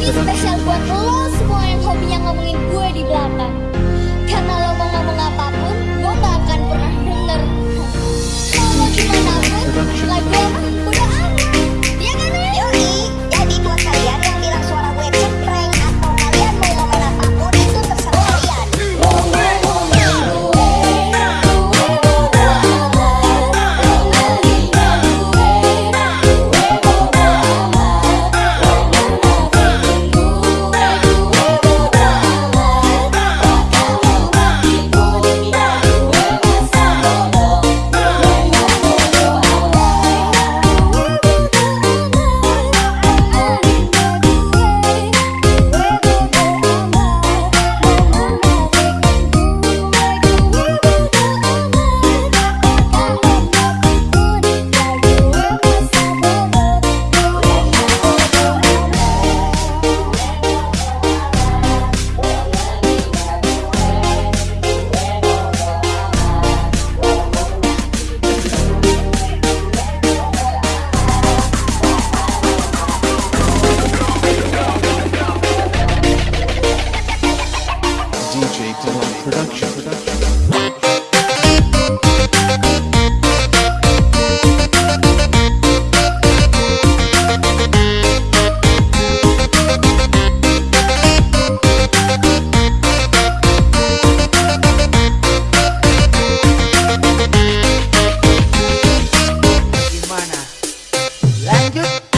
Ini spesial buat lo semua yang hobinya ngomongin gue di belakang. Karena lo lanjut.